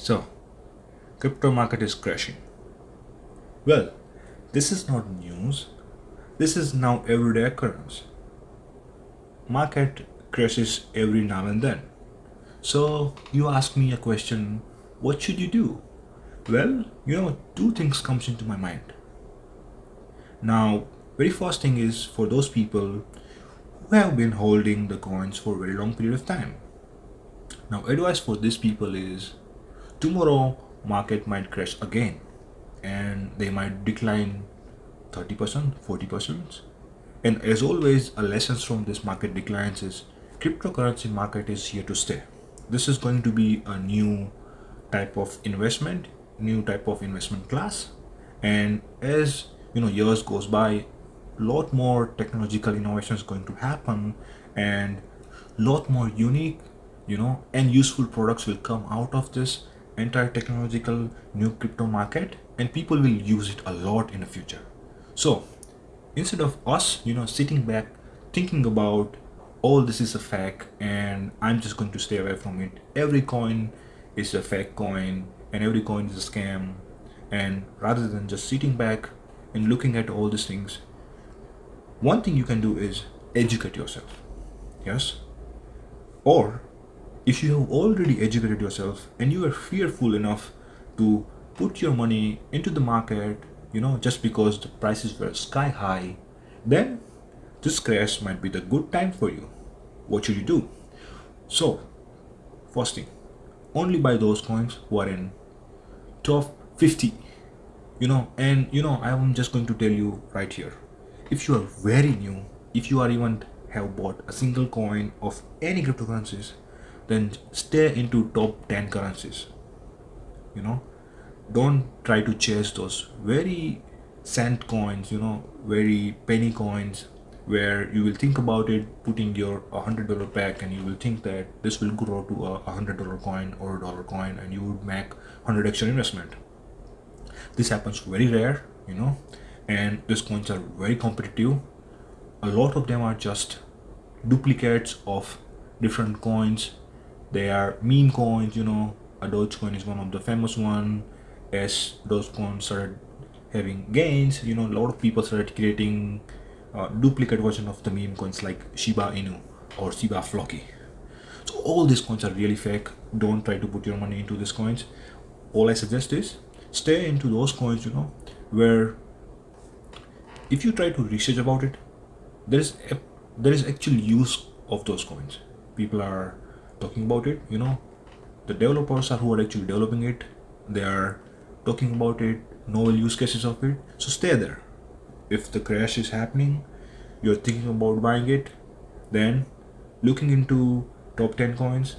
So, crypto market is crashing. Well, this is not news. This is now everyday occurrence. Market crashes every now and then. So you ask me a question, what should you do? Well, you know, two things comes into my mind. Now, very first thing is for those people who have been holding the coins for a very long period of time. Now, advice for these people is tomorrow market might crash again and they might decline 30%, 40%. And as always, a lessons from this market declines is cryptocurrency market is here to stay. This is going to be a new type of investment, new type of investment class. And as you know, years goes by, lot more technological innovation is going to happen and lot more unique, you know, and useful products will come out of this entire technological new crypto market and people will use it a lot in the future. So instead of us you know sitting back thinking about all this is a fake and i'm just going to stay away from it. Every coin is a fake coin and every coin is a scam. And rather than just sitting back and looking at all these things one thing you can do is educate yourself. Yes? Or if you have already educated yourself and you are fearful enough to put your money into the market you know just because the prices were sky high then this crash might be the good time for you. What should you do? So first thing only buy those coins who are in top 50 you know and you know i'm just going to tell you right here. If you are very new if you are even have bought a single coin of any cryptocurrencies then stay into top 10 currencies. You know don't try to chase those very cent coins you know very penny coins where you will think about it putting your hundred dollar pack and you will think that this will grow to a hundred dollar coin or a dollar coin and you would make 100 extra investment. This happens very rare you know and these coins are very competitive. A lot of them are just duplicates of different coins they are meme coins you know. A dogecoin is one of the famous one. As dogecoin started having gains. You know a lot of people started creating uh, duplicate version of the meme coins like shiba inu or shiba floki. So all these coins are really fake. Don't try to put your money into these coins. All i suggest is stay into those coins you know where if you try to research about it there is a, there is actual use of those coins. People are talking about it you know. The developers are who are actually developing it. They are talking about it novel use cases of it. So stay there. If the crash is happening you're thinking about buying it then looking into top 10 coins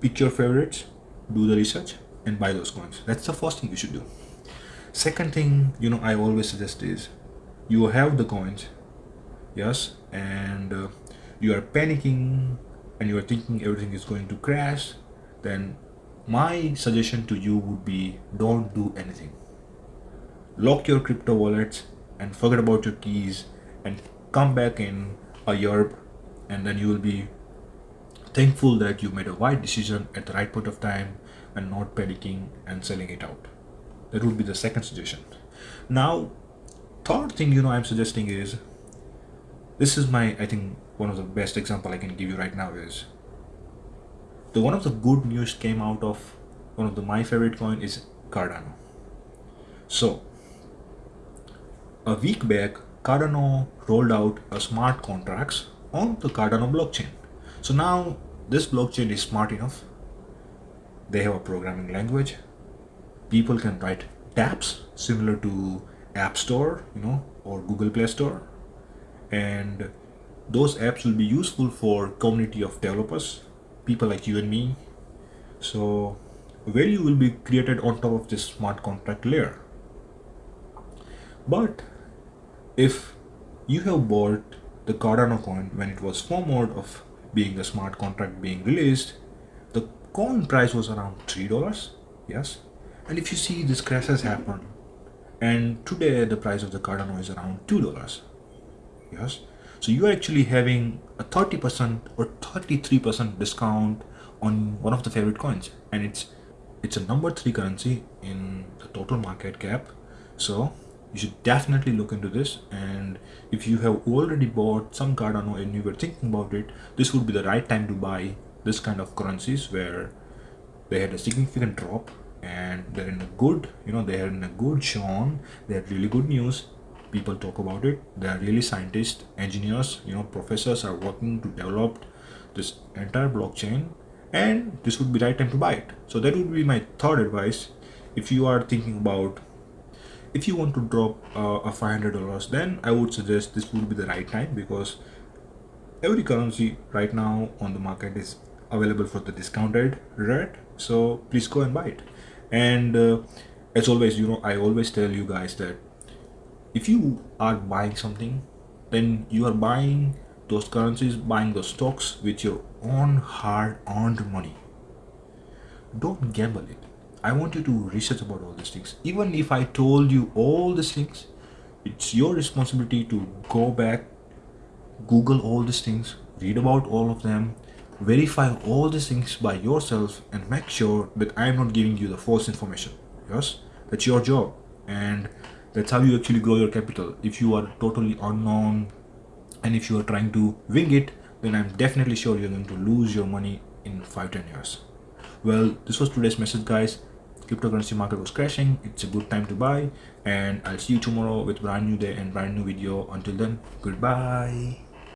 pick your favorites do the research and buy those coins. That's the first thing you should do. Second thing you know i always suggest is you have the coins yes and uh, you are panicking and you are thinking everything is going to crash then my suggestion to you would be don't do anything. Lock your crypto wallets and forget about your keys and come back in a year and then you will be thankful that you made a right decision at the right point of time and not panicking and selling it out. That would be the second suggestion. Now third thing you know i'm suggesting is this is my i think one of the best example I can give you right now is the one of the good news came out of one of the my favorite coin is Cardano. So a week back Cardano rolled out a smart contracts on the Cardano blockchain. So now this blockchain is smart enough. They have a programming language. People can write dApps similar to App Store, you know, or Google Play Store. And those apps will be useful for community of developers people like you and me. So value will be created on top of this smart contract layer. But if you have bought the Cardano coin when it was formed of being a smart contract being released the coin price was around three dollars yes? And if you see this crash has happened and today the price of the Cardano is around two dollars yes? So you're actually having a 30% or 33% discount on one of the favorite coins. And it's it's a number three currency in the total market cap. So you should definitely look into this. And if you have already bought some cardano and you were thinking about it this would be the right time to buy this kind of currencies where they had a significant drop and they're in a good you know they're in a good zone they had really good news people talk about it. They are really scientists engineers you know professors are working to develop this entire blockchain and this would be right time to buy it. So that would be my third advice. If you are thinking about if you want to drop uh, a $500 then I would suggest this would be the right time because every currency right now on the market is available for the discounted rate. So please go and buy it. And uh, as always you know I always tell you guys that if you are buying something then you are buying those currencies buying those stocks with your own hard earned money don't gamble it I want you to research about all these things. Even if I told you all these things, it's your responsibility to go back, Google all these things, read about all of them, verify all these things by yourself and make sure that I am not giving you the false information. Yes, that's your job. And that's how you actually grow your capital. If you are totally unknown and if you are trying to wing it, then I'm definitely sure you're going to lose your money in 5-10 years. Well, this was today's message guys. Cryptocurrency market was crashing. It's a good time to buy. And i'll see you tomorrow with brand new day and brand new video. Until then goodbye